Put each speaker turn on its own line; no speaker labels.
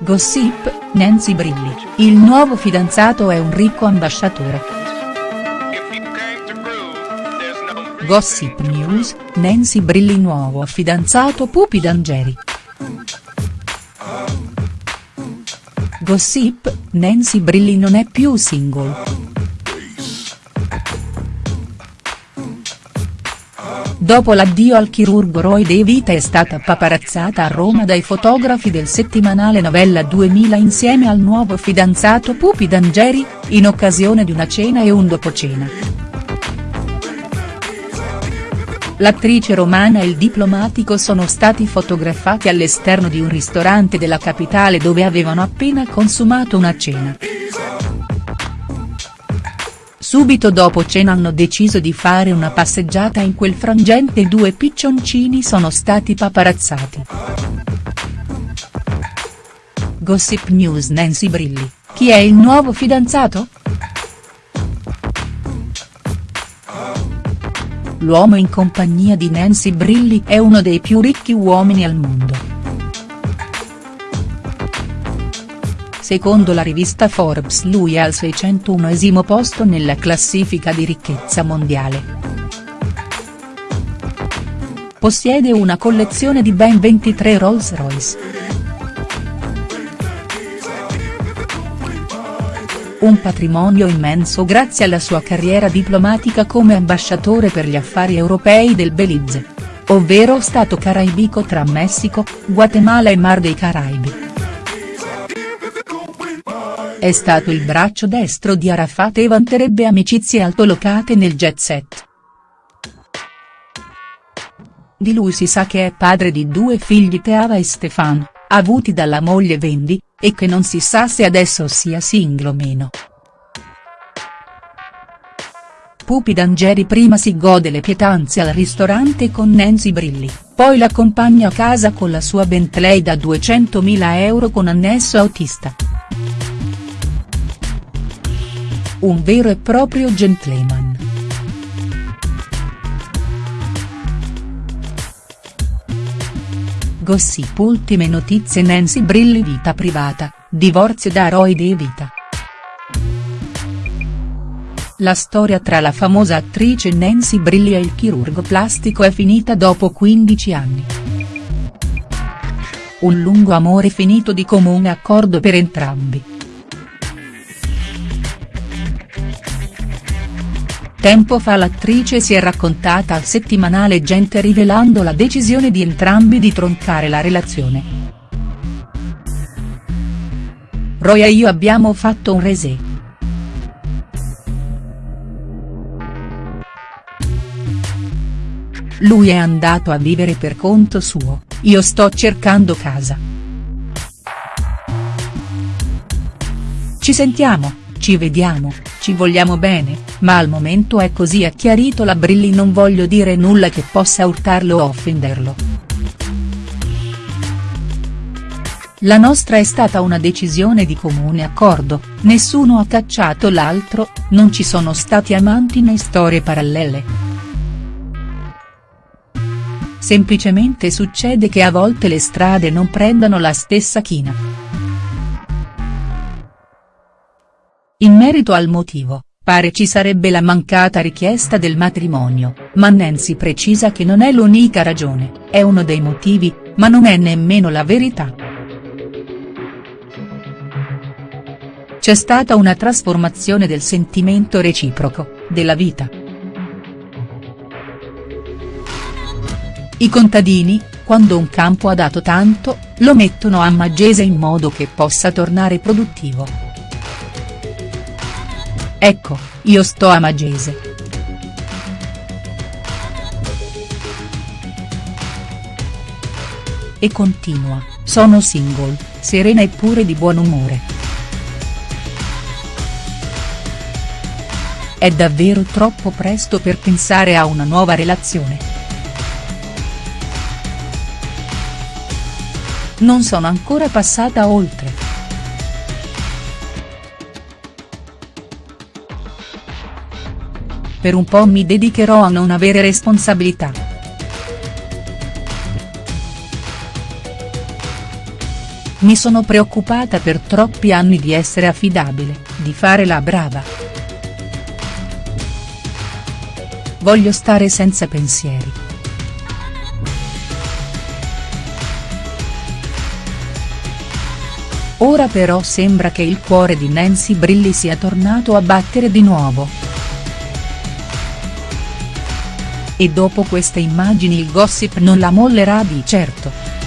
Gossip, Nancy Brilli, il nuovo fidanzato è un ricco ambasciatore. Gossip News, Nancy Brilli nuovo fidanzato Pupi D'Angeri. Gossip, Nancy Brilli non è più single. Dopo l'addio al chirurgo Roy De Vita è stata paparazzata a Roma dai fotografi del settimanale Novella 2000 insieme al nuovo fidanzato Pupi D'Angeri, in occasione di una cena e un dopocena. L'attrice romana e il diplomatico sono stati fotografati all'esterno di un ristorante della capitale dove avevano appena consumato una cena. Subito dopo cena hanno deciso di fare una passeggiata in quel frangente e due piccioncini sono stati paparazzati. Gossip News Nancy Brilli, chi è il nuovo fidanzato?. L'uomo in compagnia di Nancy Brilli è uno dei più ricchi uomini al mondo. Secondo la rivista Forbes lui è al 601esimo posto nella classifica di ricchezza mondiale. Possiede una collezione di ben 23 Rolls Royce. Un patrimonio immenso grazie alla sua carriera diplomatica come ambasciatore per gli affari europei del Belize. Ovvero stato caraibico tra Messico, Guatemala e Mar dei Caraibi. È stato il braccio destro di Arafat e vanterebbe amicizie altolocate nel jet set. Di lui si sa che è padre di due figli Teava e Stefan, avuti dalla moglie Vendi, e che non si sa se adesso sia single o meno. Pupi D'Angeri prima si gode le pietanze al ristorante con Nancy Brilli, poi l'accompagna a casa con la sua Bentley da 200.000 euro con annesso autista. Un vero e proprio gentleman. Gossip ultime notizie Nancy Brilli vita privata, divorzio da Roy De Vita. La storia tra la famosa attrice Nancy Brilli e il chirurgo plastico è finita dopo 15 anni. Un lungo amore finito di comune accordo per entrambi. Tempo fa l'attrice si è raccontata al settimanale Gente rivelando la decisione di entrambi di troncare la relazione. Roy e io abbiamo fatto un resè. Lui è andato a vivere per conto suo, io sto cercando casa. Ci sentiamo, ci vediamo, ci vogliamo bene, ma al momento è così ha chiarito la Brilli non voglio dire nulla che possa urtarlo o offenderlo. La nostra è stata una decisione di comune accordo, nessuno ha cacciato l'altro, non ci sono stati amanti né storie parallele. Semplicemente succede che a volte le strade non prendano la stessa china. In merito al motivo, pare ci sarebbe la mancata richiesta del matrimonio, ma Nancy precisa che non è l'unica ragione, è uno dei motivi, ma non è nemmeno la verità. C'è stata una trasformazione del sentimento reciproco, della vita. I contadini, quando un campo ha dato tanto, lo mettono a maggese in modo che possa tornare produttivo. Ecco, io sto a Magese. E continua, sono single, serena e pure di buon umore. È davvero troppo presto per pensare a una nuova relazione. Non sono ancora passata oltre. Per un po' mi dedicherò a non avere responsabilità. mi sono preoccupata per troppi anni di essere affidabile, di fare la brava. Voglio stare senza pensieri. Ora però sembra che il cuore di Nancy Brilli sia tornato a battere di nuovo. E dopo queste immagini il gossip non la mollerà di certo.